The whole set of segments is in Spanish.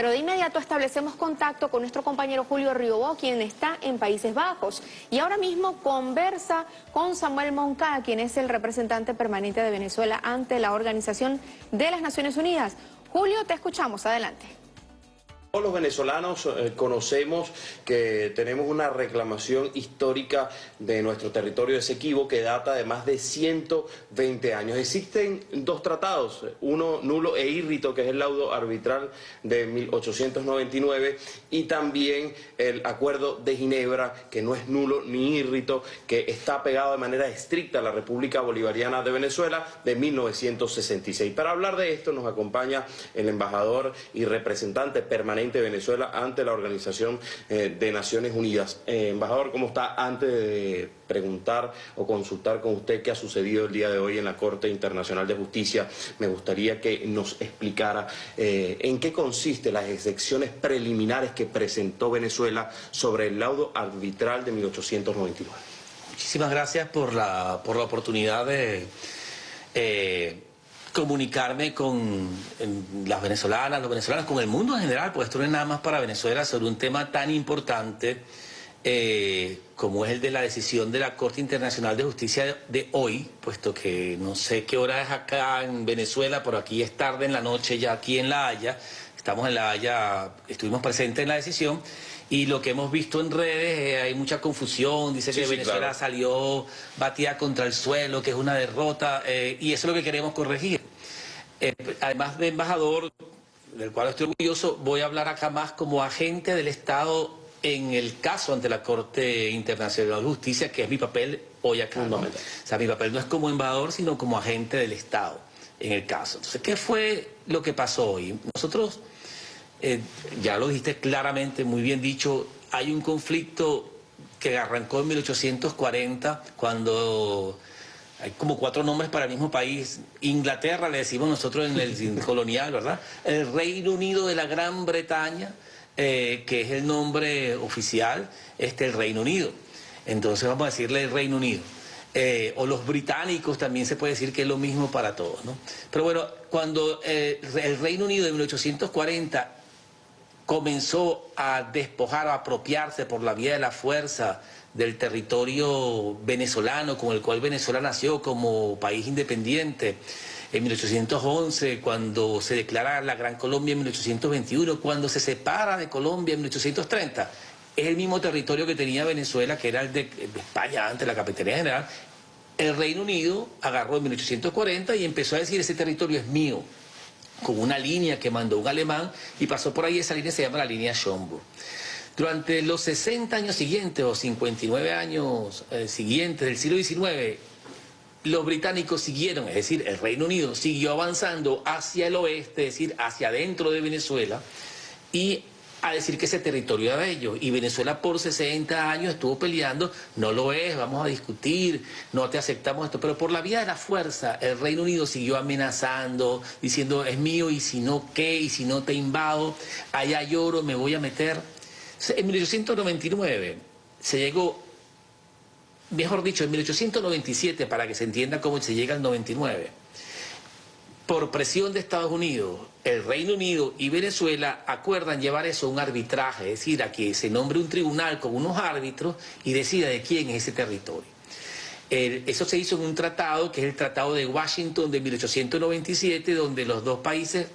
pero de inmediato establecemos contacto con nuestro compañero Julio Riobó, quien está en Países Bajos. Y ahora mismo conversa con Samuel Moncada, quien es el representante permanente de Venezuela ante la Organización de las Naciones Unidas. Julio, te escuchamos. Adelante. Todos los venezolanos eh, conocemos que tenemos una reclamación histórica de nuestro territorio de Esequibo que data de más de 120 años. Existen dos tratados, uno nulo e írrito, que es el laudo arbitral de 1899, y también el acuerdo de Ginebra, que no es nulo ni írrito, que está pegado de manera estricta a la República Bolivariana de Venezuela de 1966. Para hablar de esto nos acompaña el embajador y representante permanente de Venezuela ante la Organización eh, de Naciones Unidas. Eh, embajador, ¿cómo está? Antes de preguntar o consultar con usted qué ha sucedido el día de hoy en la Corte Internacional de Justicia, me gustaría que nos explicara eh, en qué consiste las excepciones preliminares que presentó Venezuela sobre el laudo arbitral de 1899. Muchísimas gracias por la, por la oportunidad de comunicarme con las venezolanas, los venezolanos, con el mundo en general, pues esto no es nada más para Venezuela sobre un tema tan importante eh, como es el de la decisión de la Corte Internacional de Justicia de hoy, puesto que no sé qué hora es acá en Venezuela, pero aquí es tarde en la noche ya aquí en La Haya, estamos en La Haya, estuvimos presentes en la decisión, y lo que hemos visto en redes, eh, hay mucha confusión, dice que Venezuela salió batida contra el suelo, que es una derrota, eh, y eso es lo que queremos corregir. Eh, además de embajador, del cual estoy orgulloso, voy a hablar acá más como agente del Estado en el caso ante la Corte Internacional de Justicia, que es mi papel hoy acá. O sea, mi papel no es como embajador, sino como agente del Estado en el caso. Entonces, ¿qué fue lo que pasó hoy? Nosotros eh, ya lo dijiste claramente, muy bien dicho, hay un conflicto que arrancó en 1840 cuando hay como cuatro nombres para el mismo país. Inglaterra, le decimos nosotros en el colonial, ¿verdad? El Reino Unido de la Gran Bretaña, eh, que es el nombre oficial, este el Reino Unido. Entonces vamos a decirle el Reino Unido. Eh, o los británicos también se puede decir que es lo mismo para todos, ¿no? Pero bueno, cuando el Reino Unido de 1840 comenzó a despojar, a apropiarse por la vía de la fuerza del territorio venezolano con el cual Venezuela nació como país independiente en 1811, cuando se declara la Gran Colombia en 1821, cuando se separa de Colombia en 1830. Es el mismo territorio que tenía Venezuela, que era el de, España antes, la Capitanía General. El Reino Unido agarró en 1840 y empezó a decir, ese territorio es mío con una línea que mandó un alemán y pasó por ahí, esa línea se llama la línea Schomburg. Durante los 60 años siguientes o 59 años eh, siguientes del siglo XIX, los británicos siguieron, es decir, el Reino Unido siguió avanzando hacia el oeste, es decir, hacia adentro de Venezuela, y a decir que ese territorio era de ellos. Y Venezuela por 60 años estuvo peleando, no lo es, vamos a discutir, no te aceptamos esto. Pero por la vía de la fuerza, el Reino Unido siguió amenazando, diciendo es mío y si no, ¿qué? Y si no te invado, allá lloro, me voy a meter. En 1899 se llegó, mejor dicho, en 1897, para que se entienda cómo se llega al 99, por presión de Estados Unidos, el Reino Unido y Venezuela acuerdan llevar eso a un arbitraje, es decir, a que se nombre un tribunal con unos árbitros y decida de quién es ese territorio. eso se hizo en un tratado, que es el Tratado de Washington de 1897, donde los dos países,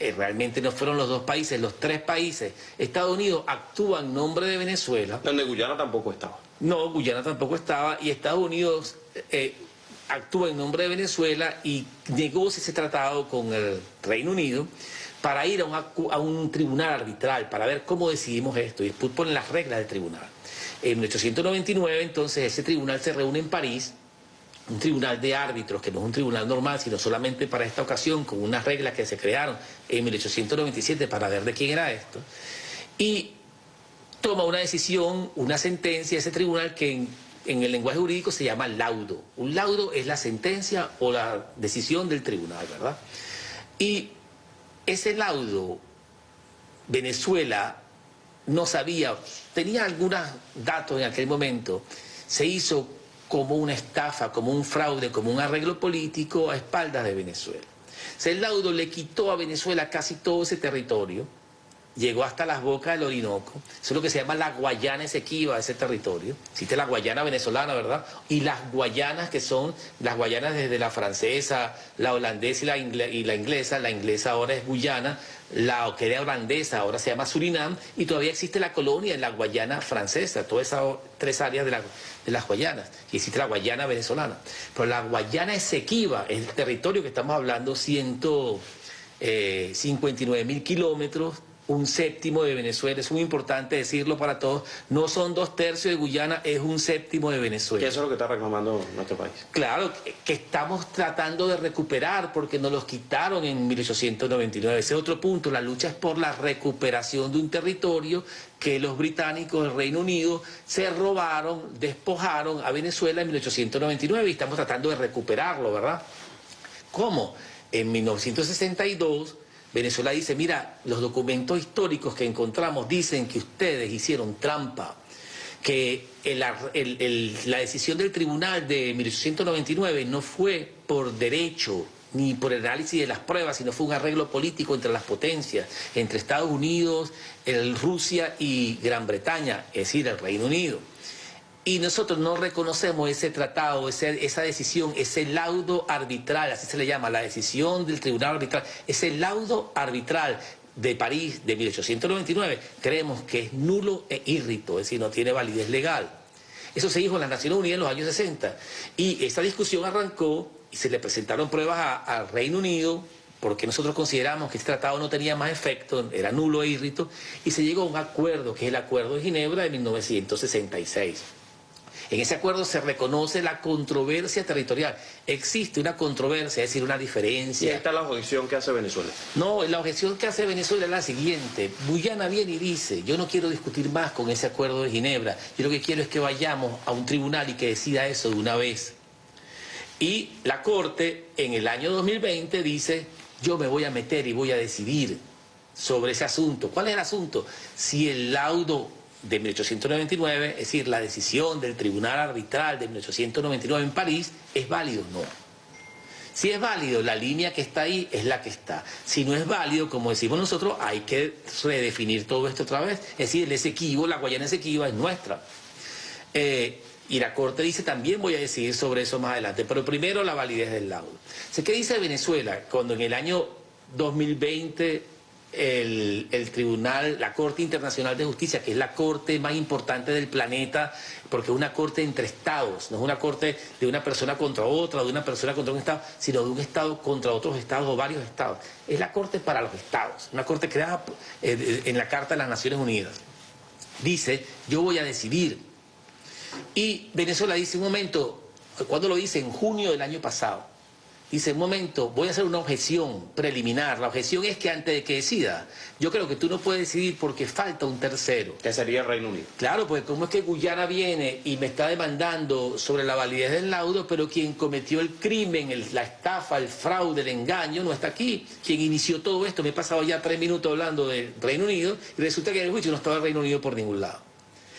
eh, realmente no fueron los dos países, los tres países, Estados Unidos actúa en nombre de Venezuela. Donde Guyana tampoco estaba. No, Guyana tampoco estaba, y Estados Unidos... Eh, actúa en nombre de Venezuela y negocia ese tratado con el Reino Unido para ir a, un tribunal arbitral, para ver cómo decidimos esto, y después ponen las reglas del tribunal. En 1899, entonces, ese tribunal se reúne en París, un tribunal de árbitros, que no es un tribunal normal, sino solamente para esta ocasión, con unas reglas que se crearon en 1897 para ver de quién era esto, y toma una decisión, una sentencia, ese tribunal que el lenguaje jurídico se llama laudo. Un laudo es la sentencia o la decisión del tribunal, ¿verdad? Y ese laudo, Venezuela no sabía, tenía algunos datos en aquel momento, se hizo como una estafa, como un fraude, como un arreglo político a espaldas de Venezuela. O el laudo le quitó a Venezuela casi todo ese territorio, llegó hasta las bocas del Orinoco. Eso es lo que se llama la Guayana Esequiba, ese territorio. Existe la Guayana venezolana, ¿verdad? Y las Guayanas que son las Guayanas desde la francesa, la holandesa y la, inglesa. La inglesa ahora es Guyana, la que era holandesa ahora se llama Surinam y todavía existe la colonia en la Guayana francesa, todas esas tres áreas de, de las Guayanas. Y existe la Guayana venezolana. Pero la Guayana Esequiba es el territorio que estamos hablando, 159 eh, mil kilómetros un séptimo de Venezuela. Es muy importante decirlo para todos. No son dos tercios de Guyana, es un séptimo de Venezuela. ¿Qué eso es lo que está reclamando nuestro país? Claro, que estamos tratando de recuperar porque nos los quitaron en 1899. Ese es otro punto. La lucha es por la recuperación de un territorio que los británicos del Reino Unido se robaron, despojaron a Venezuela en 1899 y estamos tratando de recuperarlo, ¿verdad? ¿Cómo? En 1962 Venezuela dice, mira, los documentos históricos que encontramos dicen que ustedes hicieron trampa, que la decisión del tribunal de 1899 no fue por derecho ni por el análisis de las pruebas, sino fue un arreglo político entre las potencias, entre Estados Unidos, Rusia y Gran Bretaña, es decir, el Reino Unido y nosotros no reconocemos ese tratado, esa decisión, ese laudo arbitral, así se le llama, la decisión del tribunal arbitral, ese laudo arbitral de París de 1899, creemos que es nulo e írrito, es decir, no tiene validez legal. Eso se dijo en las Naciones Unidas en los años 60 y esa discusión arrancó y se le presentaron pruebas al Reino Unido, porque nosotros consideramos que este tratado no tenía más efecto, era nulo e írrito, y se llegó a un acuerdo, que es el Acuerdo de Ginebra de 1966. En ese acuerdo se reconoce la controversia territorial. Existe una controversia, es decir, una diferencia. ¿Y esta es la objeción que hace Venezuela? No, la objeción que hace Venezuela es la siguiente. Guyana viene y dice, yo no quiero discutir más con ese acuerdo de Ginebra. Yo lo que quiero es que vayamos a un tribunal y que decida eso de una vez. Y la Corte en el año 2020 dice, yo me voy a meter y voy a decidir sobre ese asunto. ¿Cuál es el asunto? Si el laudo de 1899, es decir, la decisión del Tribunal Arbitral de 1899 en París, ¿es válido o no? Si es válido, la línea que está ahí es la que está. Si no es válido, como decimos nosotros, hay que redefinir todo esto otra vez. Es decir, el Esequibo, la Guayana Esequiba es nuestra. Eh, y la Corte dice, también voy a decidir sobre eso más adelante, pero primero la validez del laudo. ¿Qué dice Venezuela cuando en el año 2020 el, tribunal, la Corte Internacional de Justicia, que es la corte más importante del planeta, porque es una corte entre estados, no es una corte de una persona contra otra, de una persona contra un estado, sino de un estado contra otros estados o varios estados. Es la corte para los estados, una corte creada eh, en la Carta de las Naciones Unidas. Dice, yo voy a decidir. Y Venezuela dice, un momento, cuando lo dice? En junio del año pasado dice, un momento, voy a hacer una objeción preliminar. La objeción es que antes de que decida, yo creo que tú no puedes decidir porque falta un tercero. Que sería el Reino Unido. Claro, porque como es que Guyana viene y me está demandando sobre la validez del laudo, pero quien cometió el crimen, la estafa, el fraude, el engaño, no está aquí. Quien inició todo esto, me he pasado ya tres minutos hablando del Reino Unido y resulta que en el juicio no estaba el Reino Unido por ningún lado.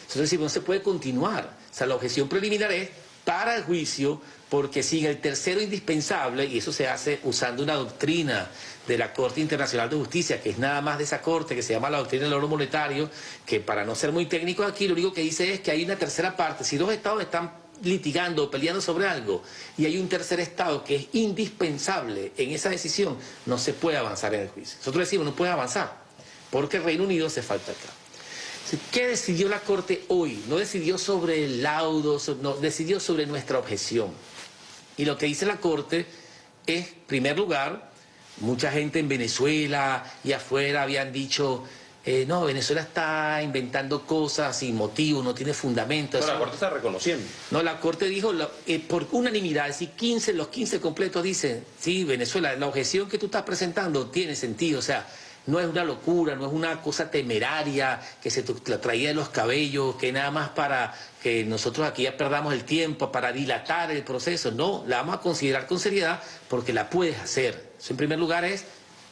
Entonces no se puede continuar. O sea, la objeción preliminar es para el juicio porque sin el tercero indispensable, y eso se hace usando una doctrina de la Corte Internacional de Justicia, que es nada más de esa corte, que se llama la doctrina del oro monetario, que para no ser muy técnico aquí, lo único que dice es que hay una tercera parte. Si dos estados están litigando o peleando sobre algo y hay un tercer estado que es indispensable en esa decisión, no se puede avanzar en el juicio. Nosotros decimos, no puede avanzar, porque el Reino Unido se falta acá. ¿Qué decidió la Corte hoy? No decidió sobre el laudo, no, decidió sobre nuestra objeción. Y lo que dice la Corte es, en primer lugar, mucha gente en Venezuela y afuera habían dicho, eh, no, Venezuela está inventando cosas sin motivo, no tiene fundamento. No, la Corte está reconociendo. No, la Corte dijo, eh, por unanimidad, es 15, los 15 completos dicen, sí, Venezuela, la objeción que tú estás presentando tiene sentido, o sea, no es una locura, no es una cosa temeraria que se la traía de los cabellos, que nada más para que nosotros aquí ya perdamos el tiempo, para dilatar el proceso. No, la vamos a considerar con seriedad porque la puedes hacer. Eso en primer lugar es,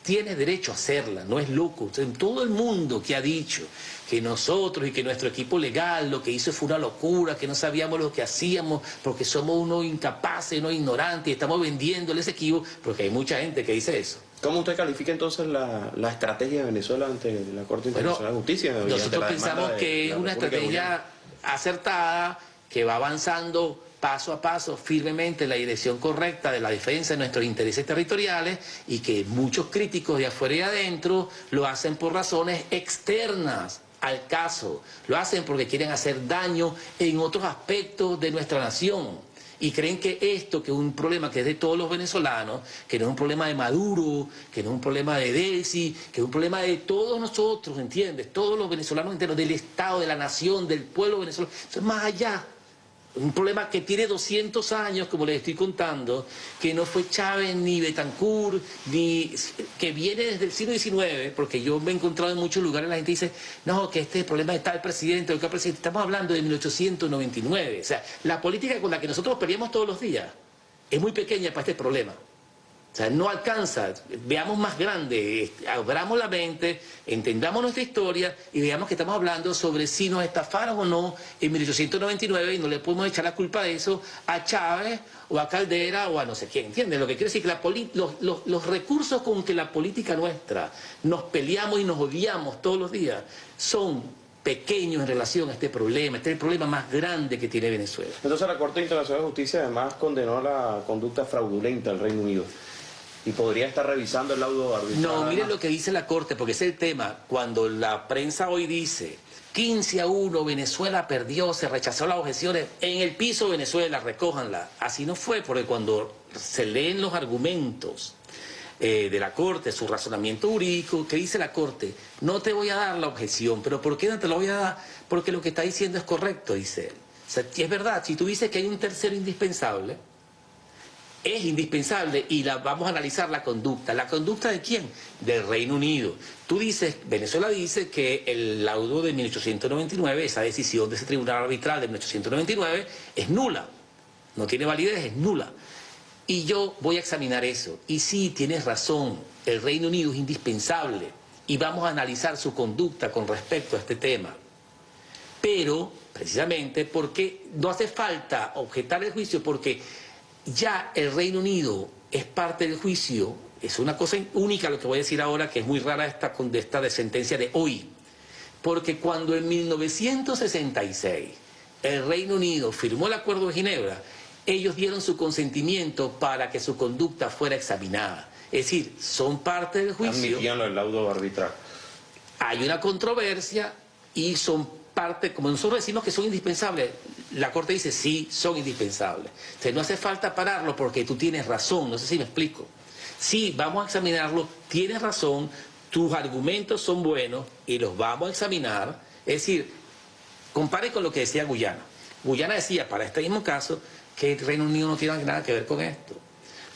tienes derecho a hacerla, no es loco. Todo el mundo que ha dicho que nosotros y que nuestro equipo legal lo que hizo fue una locura, que no sabíamos lo que hacíamos porque somos unos incapaces, unos ignorantes y estamos vendiendo ese equipo, porque hay mucha gente que dice eso. ¿Cómo usted califica entonces la, la estrategia de Venezuela ante la Corte Internacional de Justicia? Nosotros pensamos que es una estrategia acertada, que va avanzando paso a paso firmemente en la dirección correcta de la defensa de nuestros intereses territoriales y que muchos críticos de afuera y adentro lo hacen por razones externas al caso, lo hacen porque quieren hacer daño en otros aspectos de nuestra nación y creen que esto, que es un problema que es de todos los venezolanos, que no es un problema de Maduro, que no es un problema de Delcy, que es un problema de todos nosotros, ¿entiendes? Todos los venezolanos enteros, del Estado, de la nación, del pueblo venezolano. Eso es más allá. Un problema que tiene 200 años, como les estoy contando, que no fue Chávez ni Betancourt, ni que viene desde el siglo XIX, porque yo me he encontrado en muchos lugares, la gente dice, no, que este es problema de tal presidente o tal presidente. Estamos hablando de 1899. O sea, la política con la que nosotros peleamos todos los días es muy pequeña para este problema. O sea, no alcanza. Veamos más grande, abramos la mente, entendamos nuestra historia y veamos que estamos hablando sobre si nos estafaron o no en 1899 y no le podemos echar la culpa de eso a Chávez o a Caldera o a no sé quién. ¿Entiendes? Lo que quiere decir que la los, los, los recursos con que la política nuestra nos peleamos y nos odiamos todos los días son pequeños en relación a este problema. Este es el problema más grande que tiene Venezuela. Entonces la Corte Internacional de Justicia además condenó la conducta fraudulenta del Reino Unido y podría estar revisando el laudo arbitral. No, miren lo que dice la Corte, porque es el tema. Cuando la prensa hoy dice 15 a 1, Venezuela perdió, se rechazó las objeciones, en el piso Venezuela, recójanla. Así no fue, porque cuando se leen los argumentos eh, de la Corte, su razonamiento jurídico, ¿qué dice la Corte? No te voy a dar la objeción, pero ¿por qué no te la voy a dar? Porque lo que está diciendo es correcto, dice él. Es verdad, si tú dices que hay un tercero indispensable, es indispensable y la, vamos a analizar la conducta. ¿La conducta de quién? Del Reino Unido. Tú dices, Venezuela dice que el laudo de 1899, esa decisión de ese tribunal arbitral de 1899, es nula. No tiene validez, es nula. Y yo voy a examinar eso. Y sí, tienes razón, el Reino Unido es indispensable y vamos a analizar su conducta con respecto a este tema. Pero, precisamente, porque no hace falta objetar el juicio porque ya el Reino Unido es parte del juicio, es una cosa única lo que voy a decir ahora, que es muy rara esta, esta de sentencia de hoy, porque cuando en 1966 el Reino Unido firmó el Acuerdo de Ginebra, ellos dieron su consentimiento para que su conducta fuera examinada. Es decir, son parte del juicio. Admitían el laudo arbitral. Hay una controversia y son parte, como nosotros decimos que son indispensables, la Corte dice sí, son indispensables. Entonces no hace falta pararlo porque tú tienes razón, no sé si me explico. Sí, vamos a examinarlo, tienes razón, tus argumentos son buenos y los vamos a examinar. Es decir, compare con lo que decía Guyana. Guyana decía, para este mismo caso, que el Reino Unido no tiene nada que ver con esto.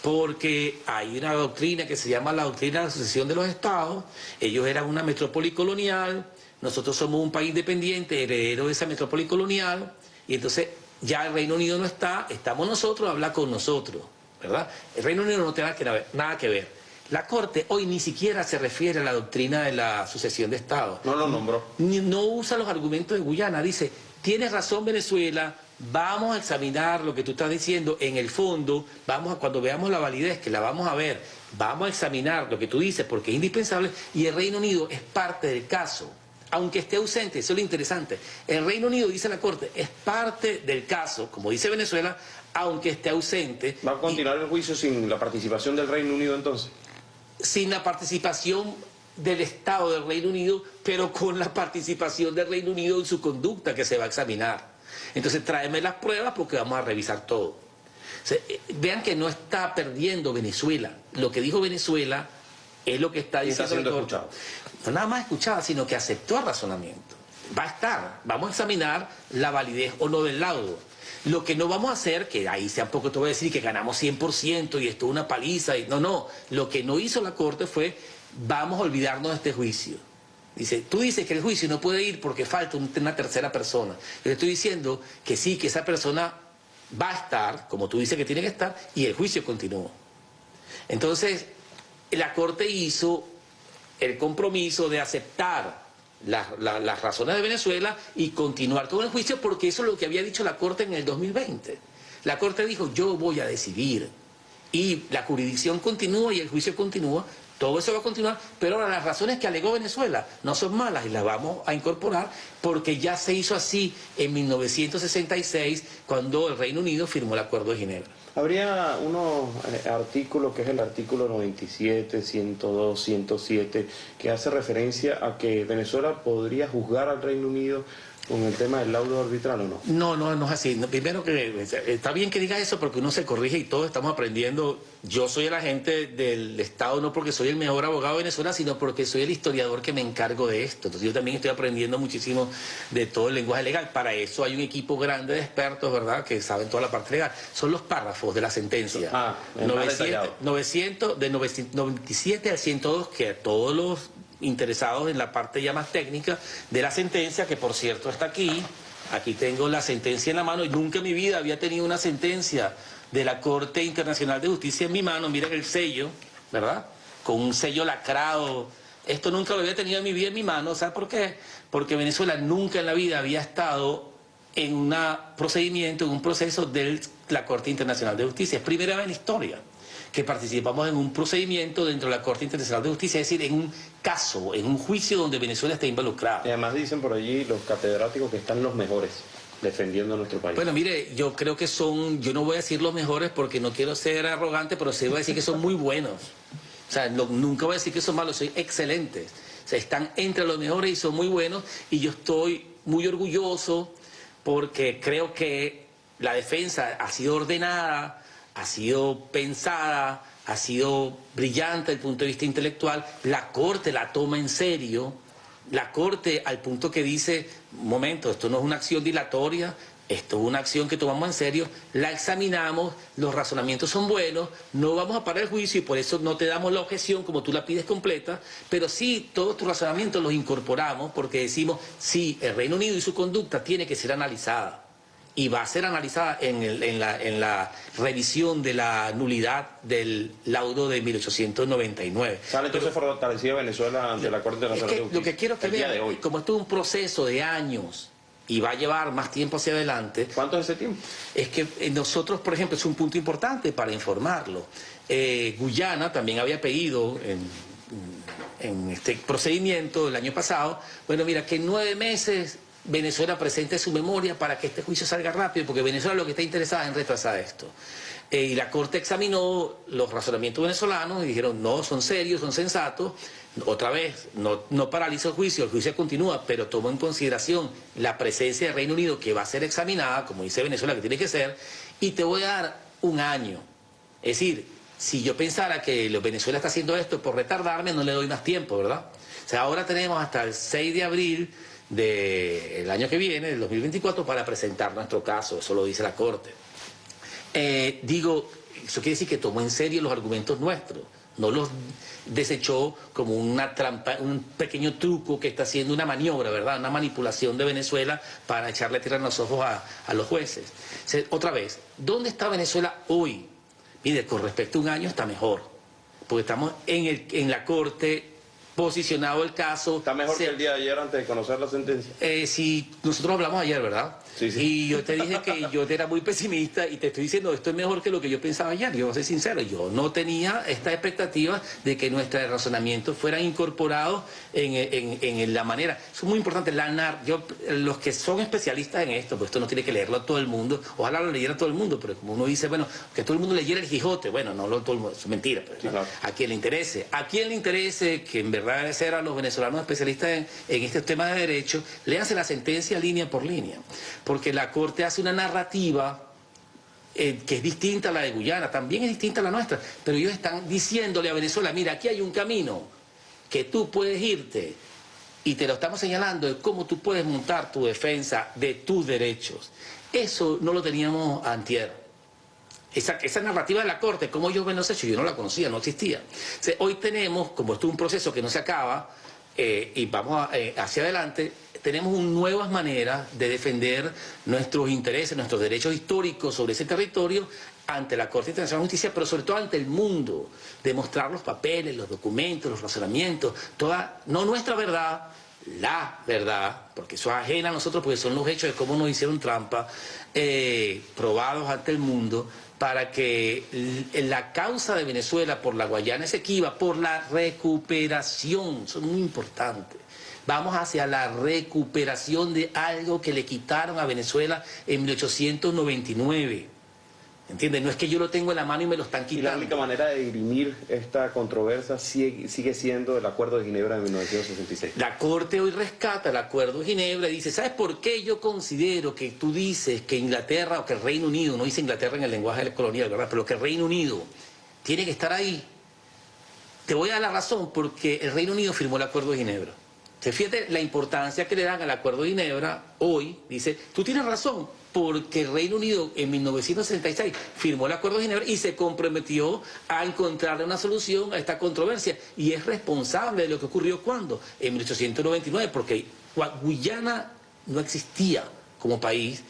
Porque hay una doctrina que se llama la doctrina de la sucesión de los estados. Ellos eran una metrópoli colonial, nosotros somos un país independiente, heredero de esa metrópoli colonial, y entonces ya el Reino Unido no está, estamos nosotros, habla con nosotros, ¿verdad? El Reino Unido no tiene nada que ver. La Corte hoy ni siquiera se refiere a la doctrina de la sucesión de Estados. No lo nombró. No usa los argumentos de Guyana, dice, tienes razón Venezuela, vamos a examinar lo que tú estás diciendo en el fondo, vamos a, cuando veamos la validez, que la vamos a ver, vamos a examinar lo que tú dices porque es indispensable y el Reino Unido es parte del caso aunque esté ausente, eso es lo interesante. El Reino Unido, dice la Corte, es parte del caso, como dice Venezuela, aunque esté ausente. ¿Va a continuar el juicio sin la participación del Reino Unido entonces? Sin la participación del Estado del Reino Unido, pero con la participación del Reino Unido en su conducta que se va a examinar. Entonces tráeme las pruebas porque vamos a revisar todo. Eh, vean que no está perdiendo Venezuela. Lo que dijo Venezuela es lo que está diciendo. Está siendo escuchado. No nada más escuchada, sino que aceptó el razonamiento. Va a estar. Vamos a examinar la validez o no del laudo. Lo que no vamos a hacer, que ahí tampoco te voy a decir que ganamos 100% y esto es una paliza. Y, no, no. Lo que no hizo la Corte fue, vamos a olvidarnos de este juicio. Dice, tú dices que el juicio no puede ir porque falta una tercera persona. Yo estoy diciendo que sí, que esa persona va a estar, como tú dices que tiene que estar, y el juicio continúa. Entonces, la Corte hizo el compromiso de aceptar las razones de Venezuela y continuar con el juicio porque eso es lo que había dicho la Corte en el 2020. La Corte dijo, yo voy a decidir. Y la jurisdicción continúa y el juicio continúa Todo eso va a continuar, pero ahora las razones que alegó Venezuela no son malas y las vamos a incorporar porque ya se hizo así en 1966 cuando el Reino Unido firmó el Acuerdo de Ginebra. Habría unos eh, artículos, que es el artículo 97, 102, 107, que hace referencia a que Venezuela podría juzgar al Reino Unido con el tema del laudo arbitral o no? No, no, no es así. primero que está bien que diga eso porque uno se corrige y todos estamos aprendiendo. Yo soy el agente del Estado no porque soy el mejor abogado de Venezuela, sino porque soy el historiador que me encargo de esto. Entonces yo también estoy aprendiendo muchísimo de todo el lenguaje legal. Para eso hay un equipo grande de expertos, ¿verdad?, que saben toda la parte legal. Son los párrafos de la sentencia. Ah, 900, 900, de 97 al 102, que todos los interesados en la parte ya más técnica de la sentencia, que por cierto está aquí. Aquí tengo la sentencia en la mano y nunca en mi vida había tenido una sentencia de la Corte Internacional de Justicia en mi mano. Miren el sello, ¿verdad? Con un sello lacrado. Esto nunca lo había tenido en mi vida en mi mano. ¿Sabes por qué? Porque Venezuela nunca en la vida había estado en un procedimiento, en un proceso de la Corte Internacional de Justicia. Es primera vez en la historia que participamos en un procedimiento dentro de la Corte Internacional de Justicia, es decir, en un caso, en un juicio donde Venezuela está involucrada. Y además dicen por allí los catedráticos que están los mejores defendiendo a nuestro país. Bueno, mire, yo creo que son, yo no voy a decir los mejores porque no quiero ser arrogante, pero sí voy a decir que son muy buenos. O sea, nunca voy a decir que son malos, son excelentes. O sea, están entre los mejores y son muy buenos y yo estoy muy orgulloso porque creo que la defensa ha sido ordenada, ha sido pensada, ha sido brillante desde el punto de vista intelectual, la Corte la toma en serio, la Corte al punto que dice, momento, esto no es una acción dilatoria, esto es una acción que tomamos en serio, la examinamos, los razonamientos son buenos, no vamos a parar el juicio y por eso no te damos la objeción como tú la pides completa, pero sí todos tus razonamientos los incorporamos porque decimos, sí, el Reino Unido y su conducta tiene que ser analizada y va a ser analizada en, la, revisión de la nulidad del laudo de 1899. ¿Sale entonces fortalecida Venezuela ante la Corte Internacional de Justicia? Lo que quiero que vean, como esto es un proceso de años y va a llevar más tiempo hacia adelante. ¿Cuánto es ese tiempo? Es que eh, nosotros, por ejemplo, es un punto importante para informarlo. Eh, Guyana también había pedido en, en este procedimiento el año pasado, bueno, mira, que nueve meses Venezuela presente su memoria para que este juicio salga rápido, porque Venezuela lo que está interesada es en retrasar esto. Eh, y la Corte examinó los razonamientos venezolanos y dijeron, no, son serios, son sensatos. Otra vez, no, no paraliza el juicio, el juicio continúa, pero tomó en consideración la presencia del Reino Unido que va a ser examinada, como dice Venezuela que tiene que ser, y te voy a dar un año. Es decir, si yo pensara que Venezuela está haciendo esto por retardarme, no le doy más tiempo, ¿verdad? O sea, ahora tenemos hasta el 6 de abril del año que viene, del 2024, para presentar nuestro caso, eso lo dice la Corte. Eh, digo, eso quiere decir que tomó en serio los argumentos nuestros, no los desechó como una trampa, un pequeño truco que está haciendo una maniobra, ¿verdad? Una manipulación de Venezuela para echarle tierra en los ojos a, los jueces. otra vez, ¿dónde está Venezuela hoy? Mire, con respecto a un año está mejor, porque estamos en, el, en la Corte posicionado el caso. ¿Está mejor que el día de ayer antes de conocer la sentencia? Eh, sí, nosotros hablamos ayer, ¿verdad? Sí, sí. Y yo te dije que yo era muy pesimista y te estoy diciendo, esto es mejor que lo que yo pensaba ayer. Yo voy a ser sincero, yo no tenía esta expectativa de que nuestros razonamientos fueran incorporados en, la manera. Eso es muy importante. La yo, los que son especialistas en esto, pues esto no tiene que leerlo a todo el mundo, ojalá lo leyera todo el mundo, pero como uno dice, bueno, que todo el mundo leyera el Quijote, bueno, no lo todo el mundo, es mentira, pero a quien le interese. A quien le interese que en verdad a los venezolanos especialistas en, en este tema de derecho, léanse la sentencia línea por línea, porque la Corte hace una narrativa eh, que es distinta a la de Guyana, también es distinta a la nuestra, pero ellos están diciéndole a Venezuela, mira, aquí hay un camino que tú puedes irte y te lo estamos señalando de cómo tú puedes montar tu defensa de tus derechos. Eso no lo teníamos antier. Esa, narrativa de la Corte, como ellos ven los hechos, yo no la conocía, no existía. hoy tenemos, como esto es un proceso que no se acaba, eh, y vamos eh, hacia adelante, tenemos nuevas maneras de defender nuestros intereses, nuestros derechos históricos sobre ese territorio ante la Corte Internacional de Justicia, pero sobre todo ante el mundo, demostrar los papeles, los documentos, los razonamientos, toda, no nuestra verdad, la verdad, porque eso es ajena a nosotros, porque son los hechos de cómo nos hicieron trampa, eh, probados ante el mundo, para que la causa de Venezuela por la Guayana Esequiba, por la recuperación, son muy importantes. Vamos hacia la recuperación de algo que le quitaron a Venezuela en 1899. ¿Entiendes? No es que yo lo tengo en la mano y me lo están quitando. Y la única manera de dirimir esta controversia sigue, sigue, siendo el Acuerdo de Ginebra de 1966. La Corte hoy rescata el Acuerdo de Ginebra y dice, ¿sabes por qué yo considero que tú dices que Inglaterra o que el Reino Unido, no dice Inglaterra en el lenguaje colonial, ¿verdad? Pero que el Reino Unido tiene que estar ahí? Te voy a dar la razón porque el Reino Unido firmó el Acuerdo de Ginebra. Se fíjate la importancia que le dan al Acuerdo de Ginebra hoy, dice, tú tienes razón, porque el Reino Unido en 1966 firmó el Acuerdo de Ginebra y se comprometió a encontrarle una solución a esta controversia y es responsable de lo que ocurrió cuando, en 1899, porque Guyana no existía como país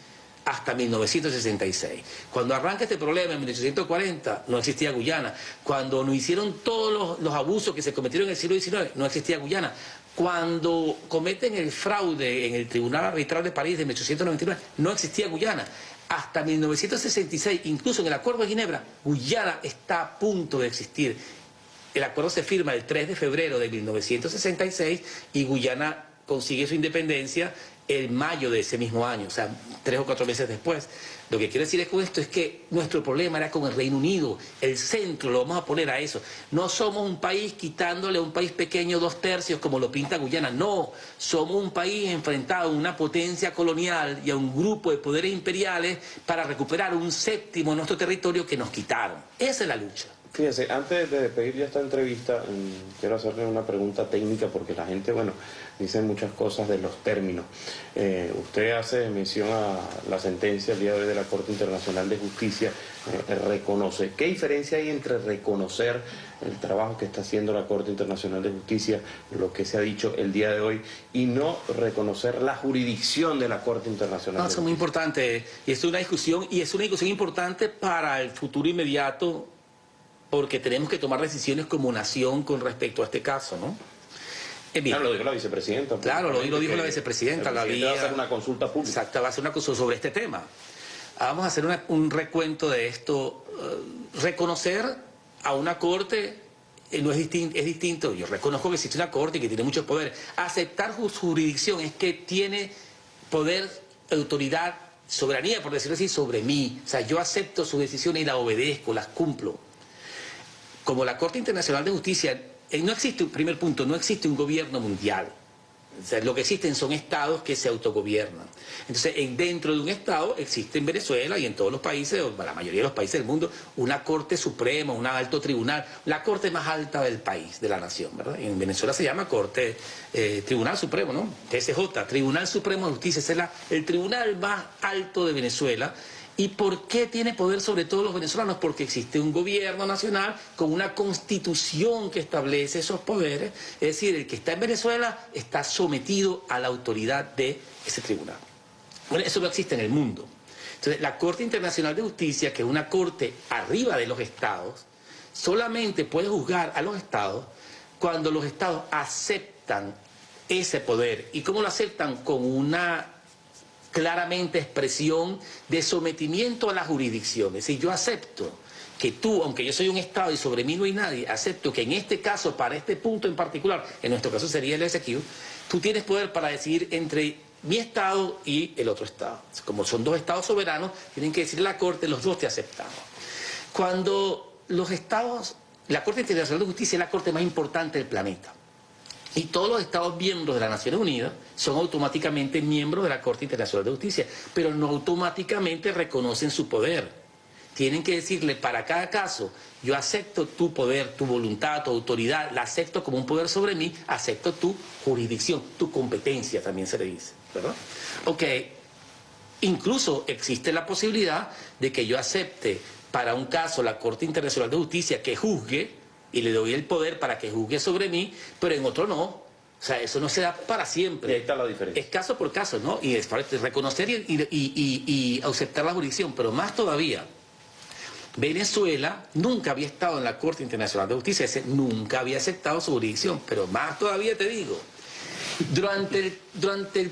hasta 1966. Cuando arranca este problema en 1840 no existía Guyana. Cuando no hicieron todos los, los, abusos que se cometieron en el siglo XIX no existía Guyana. Cuando cometen el fraude en el Tribunal Arbitral de París de 1899, no existía Guyana. Hasta 1966, incluso en el Acuerdo de Ginebra, Guyana está a punto de existir. El acuerdo se firma el 3 de febrero de 1966 y Guyana consigue su independencia en mayo de ese mismo año, o sea, tres o cuatro meses después. Lo que quiero decir con esto es que nuestro problema era con el Reino Unido, el centro, lo vamos a poner a eso. No somos un país quitándole a un país pequeño dos tercios como lo pinta Guyana, no, somos un país enfrentado a una potencia colonial y a un grupo de poderes imperiales para recuperar un séptimo de nuestro territorio que nos quitaron. Esa es la lucha. Fíjese, antes de despedir ya esta entrevista, mm, quiero hacerle una pregunta técnica porque la gente, bueno, dice muchas cosas de los términos. Eh, usted hace mención a la sentencia el día de hoy de la Corte Internacional de Justicia, eh, reconoce. ¿Qué diferencia hay entre reconocer el trabajo que está haciendo la Corte Internacional de Justicia, lo que se ha dicho el día de hoy, y no reconocer la jurisdicción de la Corte Internacional? No, es muy importante, y es una discusión, y es una discusión importante para el futuro inmediato porque tenemos que tomar decisiones como nación con respecto a este caso, ¿no? Claro, lo dijo la vicepresidenta. Claro, lo, dijo la vicepresidenta. La va a hacer una consulta pública. Exacto, va a hacer una consulta sobre este tema. Vamos a hacer un recuento de esto. Eh, reconocer a una corte eh, no es distinto, es distinto. Yo reconozco que existe una corte y que tiene muchos poderes. Aceptar su jurisdicción es que tiene poder, autoridad, soberanía, por decirlo así, sobre mí. O sea, yo acepto sus decisiones y las obedezco, las cumplo como la Corte Internacional de Justicia, eh, no existe, primer punto, no existe un gobierno mundial. lo que existen son estados que se autogobiernan. Entonces, dentro de un estado existe en Venezuela y en todos los países, o la mayoría de los países del mundo, una corte suprema, un alto tribunal, la corte más alta del país, de la nación, ¿verdad? En Venezuela se llama corte, eh, Tribunal Supremo, ¿no? TSJ, Tribunal Supremo de Justicia, es el tribunal más alto de Venezuela ¿Y por qué tiene poder sobre todos los venezolanos? Porque existe un gobierno nacional con una constitución que establece esos poderes. Es decir, el que está en Venezuela está sometido a la autoridad de ese tribunal. Bueno, eso no existe en el mundo. Entonces, la Corte Internacional de Justicia, que es una corte arriba de los estados, solamente puede juzgar a los estados cuando los estados aceptan ese poder. ¿Y cómo lo aceptan? Con una claramente expresión de sometimiento a la jurisdicción. Es decir, yo acepto que tú, aunque yo soy un Estado y sobre mí no hay nadie, acepto que en este caso, para este punto en particular, en nuestro caso sería el SQ, tú tienes poder para decidir entre mi Estado y el otro Estado. Como son dos Estados soberanos, tienen que decir la Corte, los dos te aceptamos. Cuando los Estados, la Corte Internacional de Justicia es la Corte más importante del planeta. Y todos los Estados miembros de las Naciones Unidas son automáticamente miembros de la Corte Internacional de Justicia, pero no automáticamente reconocen su poder. Tienen que decirle para cada caso, yo acepto tu poder, tu voluntad, tu autoridad, la acepto como un poder sobre mí, acepto tu jurisdicción, tu competencia también se le dice, ¿verdad? Ok, incluso existe la posibilidad de que yo acepte para un caso la Corte Internacional de Justicia que juzgue y le doy el poder para que juzgue sobre mí, pero en otro no. O sea, eso no se da para siempre. Y ahí está la diferencia. Es caso por caso, ¿no? Y es para reconocer y, y, aceptar la jurisdicción, pero más todavía, Venezuela nunca había estado en la Corte Internacional de Justicia, ese nunca había aceptado su jurisdicción, pero más todavía te digo, Durante el, durante el,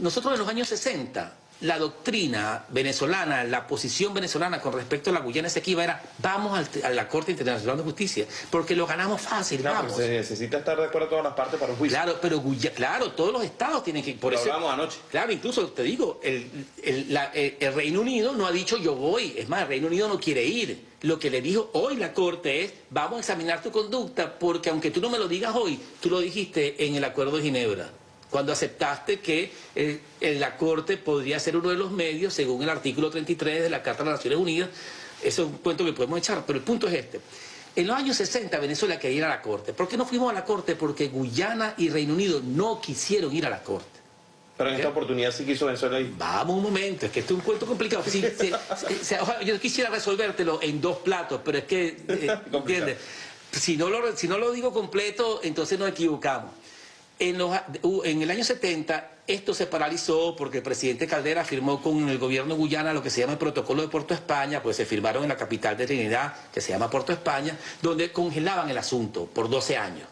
nosotros en los años 60 la doctrina venezolana, la posición venezolana con respecto a la Guyana Esequiba era vamos a la Corte Internacional de Justicia, porque lo ganamos fácil, claro, vamos. Se necesita estar de acuerdo todas las partes para un juicio. Claro, pero claro, todos los estados tienen que... Por lo eso, hablamos anoche. Claro, incluso te digo, el, el, el, Reino Unido no ha dicho yo voy, es más, el Reino Unido no quiere ir. Lo que le dijo hoy la Corte es, vamos a examinar tu conducta, porque aunque tú no me lo digas hoy, tú lo dijiste en el Acuerdo de Ginebra cuando aceptaste que eh, la Corte podría ser uno de los medios, según el artículo 33 de la Carta de las Naciones Unidas. Eso es un cuento que podemos echar, pero el punto es este. En los años 60 Venezuela quería ir a la Corte. ¿Por qué no fuimos a la Corte? Porque Guyana y Reino Unido no quisieron ir a la Corte. Pero en esta oportunidad sí quiso Venezuela ir. Vamos un momento, es que esto es un cuento complicado. yo quisiera resolvértelo en dos platos, pero es que, eh, ¿entiendes? Si no, lo, si no lo digo completo, entonces nos equivocamos. En, el año 70 esto se paralizó porque el presidente Caldera firmó con el gobierno de Guyana lo que se llama el protocolo de Puerto España, pues se firmaron en la capital de Trinidad, que se llama Puerto España, donde congelaban el asunto por 12 años.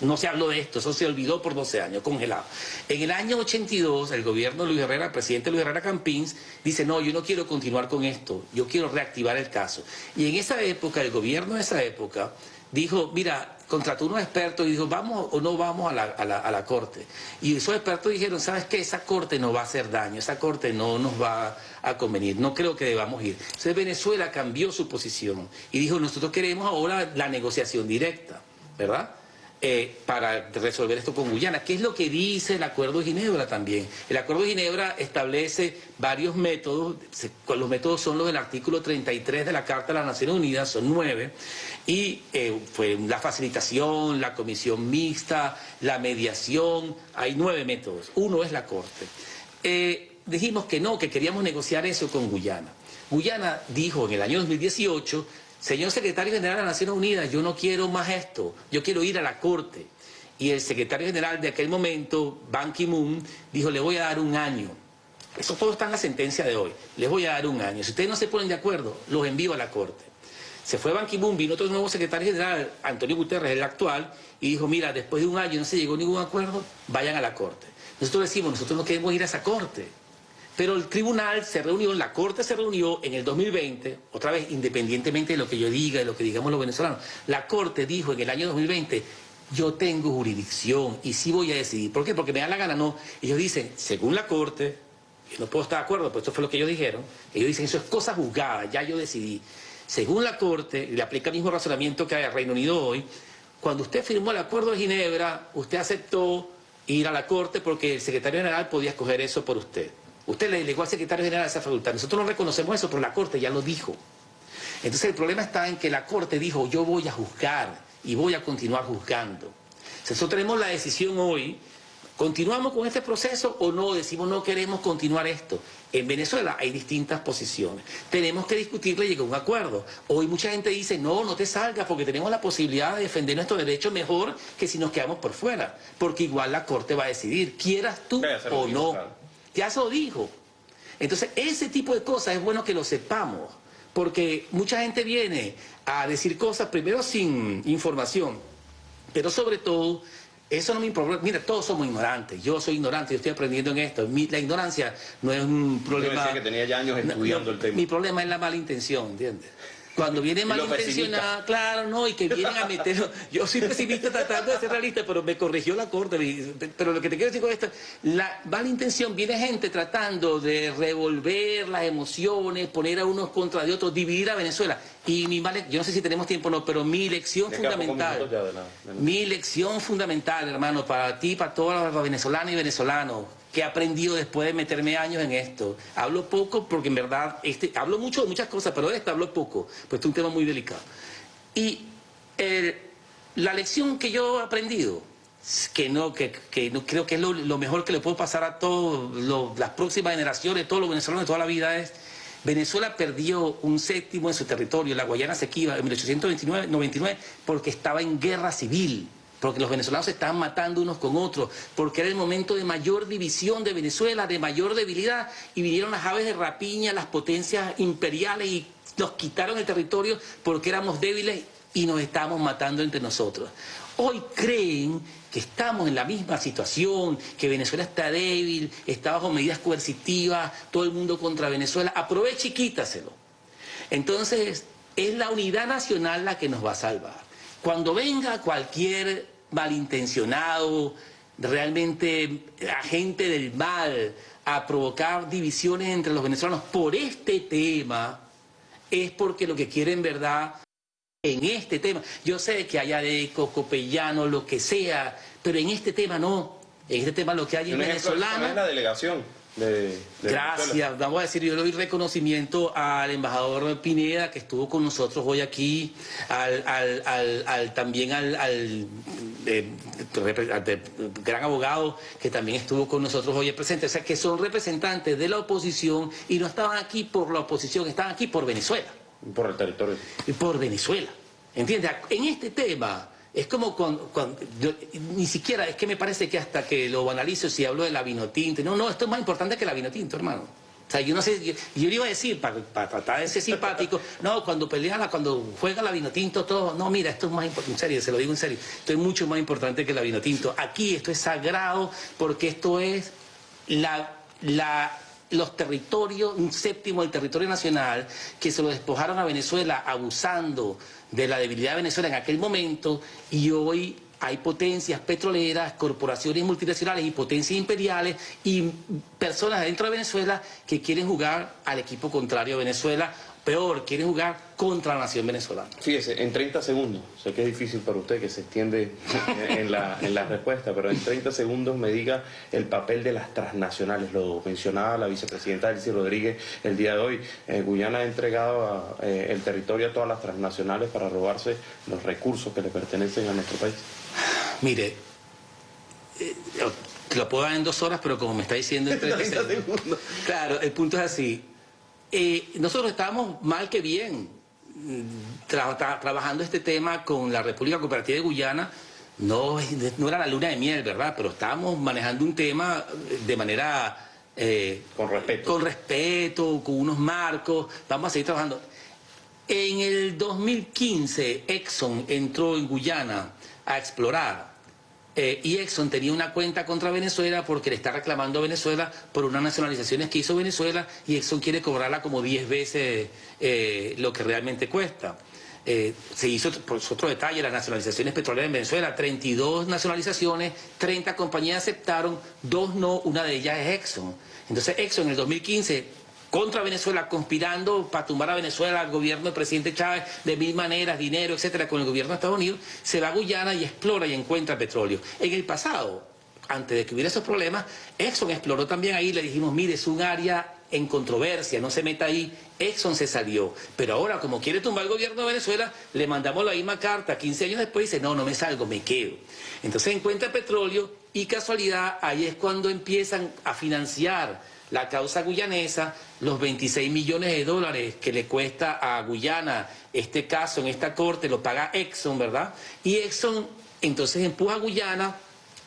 No se habló de esto, eso se olvidó por 12 años, congelado. En el año 82, el gobierno de Luis Herrera, el presidente Luis Herrera Campins, dice, no, yo no quiero continuar con esto, yo quiero reactivar el caso. Y en esa época, el gobierno de esa época dijo, mira, contrató unos expertos y dijo, vamos o no vamos a la, a la, corte. Y esos expertos dijeron, ¿sabes qué? Esa corte no va a hacer daño, esa corte no nos va a convenir, no creo que debamos ir. Entonces Venezuela cambió su posición y dijo, nosotros queremos ahora la negociación directa, ¿verdad? Eh, para resolver esto con Guyana. ¿Qué es lo que dice el Acuerdo de Ginebra también? El Acuerdo de Ginebra establece varios métodos, los métodos son los del artículo 33 de la Carta de las Naciones Unidas, son nueve, y eh, fue la facilitación, la comisión mixta, la mediación, hay nueve métodos, uno es la Corte. Eh, dijimos que no, que queríamos negociar eso con Guyana. Guyana dijo en el año 2018 Señor secretario general de las Naciones Unidas, yo no quiero más esto, yo quiero ir a la corte. Y el secretario general de aquel momento, Ban Ki-moon, dijo, le voy a dar un año. Eso todo está en la sentencia de hoy. Les voy a dar un año. Si ustedes no se ponen de acuerdo, los envío a la corte. Se fue Ban Ki-moon, vino otro nuevo secretario general, Antonio Guterres, el actual, y dijo, mira, después de un año no se llegó a ningún acuerdo, vayan a la corte. Nosotros decimos, nosotros no queremos ir a esa corte. Pero el tribunal se reunió, la corte se reunió en el 2020, otra vez independientemente de lo que yo diga, de lo que digamos los venezolanos, la corte dijo en el año 2020, yo tengo jurisdicción y sí voy a decidir. ¿Por qué? Porque me da la gana, no. Ellos dicen, según la corte, yo no puedo estar de acuerdo, pero esto fue lo que ellos dijeron, ellos dicen, eso es cosa juzgada, ya yo decidí. Según la corte, le aplica el mismo razonamiento que hay al Reino Unido hoy, cuando usted firmó el acuerdo de Ginebra, usted aceptó ir a la corte porque el secretario general podía escoger eso por usted. Usted le delegó al secretario general esa facultad. Nosotros no reconocemos eso, pero la Corte ya lo dijo. Entonces el problema está en que la Corte dijo, yo voy a juzgar y voy a continuar juzgando. Nosotros tenemos la decisión hoy, ¿continuamos con este proceso o no? Decimos, no queremos continuar esto. En Venezuela hay distintas posiciones. Tenemos que discutirle y llegar a un acuerdo. Hoy mucha gente dice, no, no te salgas porque tenemos la posibilidad de defender nuestro derecho mejor que si nos quedamos por fuera. Porque igual la Corte va a decidir, quieras tú o no. Ya se lo dijo. Entonces, ese tipo de cosas es bueno que lo sepamos, porque mucha gente viene a decir cosas primero sin información, pero sobre todo, eso no me importa. Mira, todos somos ignorantes. Yo soy ignorante, yo estoy aprendiendo en esto. la ignorancia no es un problema. que tenía ya años estudiando el tema. Mi problema es la mala intención, ¿entiendes? Cuando viene malintencionada, claro, no, y que vienen a meter... Yo soy pesimista tratando de ser realista, pero me corrigió la corte. Pero lo que te quiero decir con esto, la malintención viene gente tratando de revolver las emociones, poner a unos contra de otros, dividir a Venezuela. Y mi yo no sé si tenemos tiempo o no, pero mi lección fundamental, mi lección fundamental, hermano, para ti, para todos los venezolanos y venezolanos, que he aprendido después de meterme años en esto. Hablo poco porque en verdad, este, hablo mucho de muchas cosas, pero de esto hablo poco, pues es un tema muy delicado. Y la lección que yo he aprendido, que no, que, no creo que es lo, mejor que le puedo pasar a todas las próximas generaciones, todos los venezolanos de toda la vida es, Venezuela perdió un séptimo en su territorio, la Guayana Sequiba, en 1899, porque estaba en guerra civil porque los venezolanos se estaban matando unos con otros, porque era el momento de mayor división de Venezuela, de mayor debilidad, y vinieron las aves de rapiña, las potencias imperiales, y nos quitaron el territorio porque éramos débiles y nos estamos matando entre nosotros. Hoy creen que estamos en la misma situación, que Venezuela está débil, está bajo medidas coercitivas, todo el mundo contra Venezuela. Aproveche y quítaselo. Entonces, es la unidad nacional la que nos va a salvar. Cuando venga cualquier malintencionado, realmente agente del mal, a provocar divisiones entre los venezolanos por este tema, es porque lo que quieren verdad en este tema. Yo sé que haya de copellano, lo que sea, pero en este tema no. En este tema lo que hay en venezolano... es la delegación. Gracias, vamos a decir, yo le doy reconocimiento al embajador Pineda que estuvo con nosotros hoy aquí, al, también al, gran abogado que también estuvo con nosotros hoy presente, o sea que son representantes de la oposición y no estaban aquí por la oposición, estaban aquí por Venezuela. Por el territorio. Y por Venezuela. ¿Entiendes? En este tema es como cuando, ni siquiera, es que me parece que hasta que lo analizo si hablo de la vinotinto, no, no, esto es más importante que la vinotinto, hermano. O sea, yo no sé, yo, le iba a decir, para, tratar de ser simpático, no, cuando pelea, cuando juega la vinotinto, todo, no, mira, esto es más importante, en serio, se lo digo en serio, esto es mucho más importante que la vinotinto. Aquí esto es sagrado porque esto es la, la los territorios, un séptimo del territorio nacional, que se lo despojaron a Venezuela abusando de la debilidad de Venezuela en aquel momento y hoy hay potencias petroleras, corporaciones multinacionales y potencias imperiales y personas dentro de Venezuela que quieren jugar al equipo contrario a Venezuela peor, quieren jugar contra la nación venezolana. Fíjese, en 30 segundos, sé que es difícil para usted que se extiende en la, en la respuesta, pero en 30 segundos me diga el papel de las transnacionales. Lo mencionaba la vicepresidenta Elsie Rodríguez el día de hoy. Eh, Guyana ha entregado eh, el territorio a todas las transnacionales para robarse los recursos que le pertenecen a nuestro país. Mire, eh, lo puedo dar en dos horas, pero como me está diciendo en 30 segundos. Claro, el punto es así. Eh, nosotros estábamos mal que bien mm, trabajando este tema con la República Cooperativa de Guyana. No, no era la luna de miel, ¿verdad? Pero estábamos manejando un tema de manera... Eh, con respeto. Con respeto, con unos marcos. Vamos a seguir trabajando. En el 2015, Exxon entró en Guyana a explorar eh, y Exxon tenía una cuenta contra Venezuela porque le está reclamando a Venezuela por unas nacionalizaciones que hizo Venezuela y Exxon quiere cobrarla como 10 veces eh, lo que realmente cuesta. Eh, se hizo, por otro detalle, las nacionalizaciones petroleras en Venezuela, 32 nacionalizaciones, 30 compañías aceptaron, dos no, una de ellas es Exxon. Entonces Exxon en el 2015 contra Venezuela, conspirando para tumbar a Venezuela, al gobierno del presidente Chávez, de mil maneras, dinero, etcétera, con el gobierno de Estados Unidos, se va a Guyana y explora y encuentra petróleo. En el pasado, antes de que hubiera esos problemas, Exxon exploró también ahí, le dijimos, mire, es un área en controversia, no se meta ahí, Exxon se salió. Pero ahora, como quiere tumbar el gobierno de Venezuela, le mandamos la misma carta, 15 años después dice, no, no me salgo, me quedo. Entonces encuentra petróleo y casualidad, ahí es cuando empiezan a financiar la causa guyanesa, los 26 millones de dólares que le cuesta a Guyana este caso en esta corte, lo paga Exxon, ¿verdad? Y Exxon entonces empuja a Guyana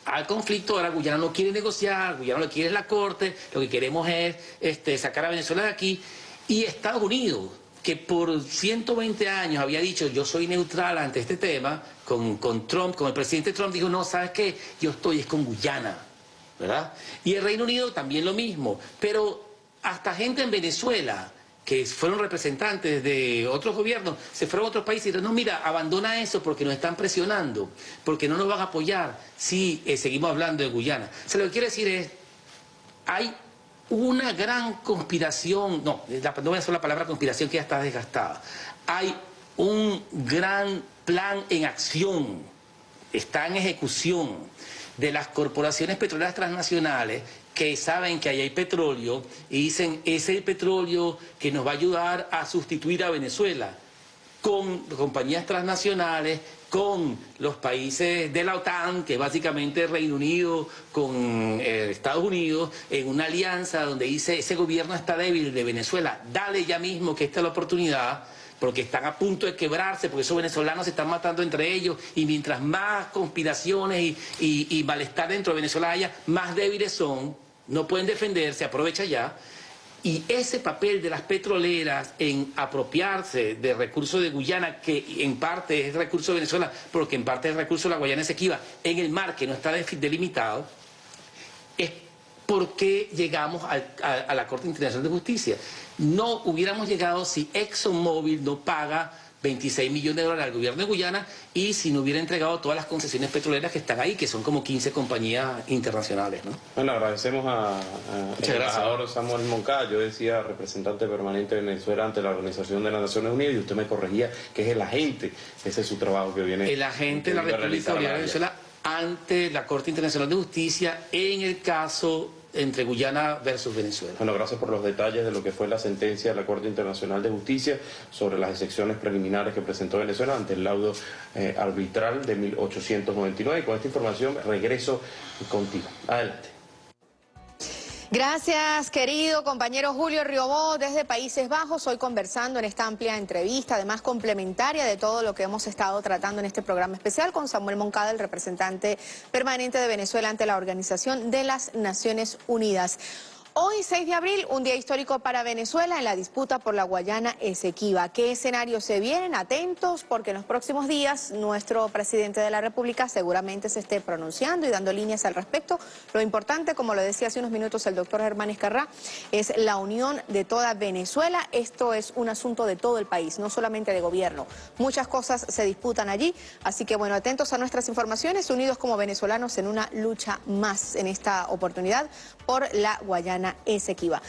al conflicto, ahora Guyana no quiere negociar, Guyana lo quiere la corte, lo que queremos es este, sacar a Venezuela de aquí, y Estados Unidos, que por 120 años había dicho yo soy neutral ante este tema, con, con Trump, con el presidente Trump, dijo no, ¿sabes qué? Yo estoy es con Guyana. ¿Verdad? Y el Reino Unido también lo mismo, pero hasta gente en Venezuela que fueron representantes de otros gobiernos, se fueron a otros países y dijeron, no, mira, abandona eso porque nos están presionando, porque no nos van a apoyar si eh, seguimos hablando de Guyana. O sea, lo que quiero decir es, hay una gran conspiración, no, no voy a usar la palabra conspiración que ya está desgastada, hay un gran plan en acción, está en ejecución de las corporaciones petroleras transnacionales que saben que ahí hay petróleo y dicen, es el petróleo que nos va a ayudar a sustituir a Venezuela con compañías transnacionales, con los países de la OTAN, que es básicamente Reino Unido con eh, Estados Unidos, en una alianza donde dice, ese gobierno está débil de Venezuela, dale ya mismo que esta es la oportunidad porque están a punto de quebrarse, porque esos venezolanos se están matando entre ellos, y mientras más conspiraciones y, malestar dentro de Venezuela haya, más débiles son, no pueden defenderse, aprovecha ya. Y ese papel de las petroleras en apropiarse de recursos de Guyana, que en parte es recurso de Venezuela, pero que en parte es recurso de la Guayana Esequiba, en el mar que no está delimitado, es porque llegamos a, a, a la Corte Internacional de Justicia. No hubiéramos llegado si ExxonMobil no paga 26 millones de dólares al gobierno de Guyana y si no hubiera entregado todas las concesiones petroleras que están ahí, que son como 15 compañías internacionales. ¿no? Bueno, agradecemos a, a el embajador Samuel Moncada, yo decía representante permanente de Venezuela ante la Organización de las Naciones Unidas y usted me corregía que es el agente, ese es su trabajo que viene. El agente de la República de Venezuela ante la Corte Internacional de Justicia en el caso entre Guyana versus Venezuela. Bueno, gracias por los detalles de lo que fue la sentencia de la Corte Internacional de Justicia sobre las excepciones preliminares que presentó Venezuela ante el laudo eh, arbitral de 1899. Y con esta información regreso contigo. Adelante. Gracias, querido compañero Julio Riobó, desde Países Bajos, hoy conversando en esta amplia entrevista, además complementaria de todo lo que hemos estado tratando en este programa especial con Samuel Moncada, el representante permanente de Venezuela ante la Organización de las Naciones Unidas. Hoy, 6 de abril, un día histórico para Venezuela en la disputa por la Guayana Esequiba. ¿Qué escenarios se vienen? Atentos, porque en los próximos días nuestro presidente de la República seguramente se esté pronunciando y dando líneas al respecto. Lo importante, como lo decía hace unos minutos el doctor Germán Escarrá, es la unión de toda Venezuela. Esto es un asunto de todo el país, no solamente de gobierno. Muchas cosas se disputan allí, así que bueno, atentos a nuestras informaciones, unidos como venezolanos en una lucha más en esta oportunidad por la Guayana Esequiba.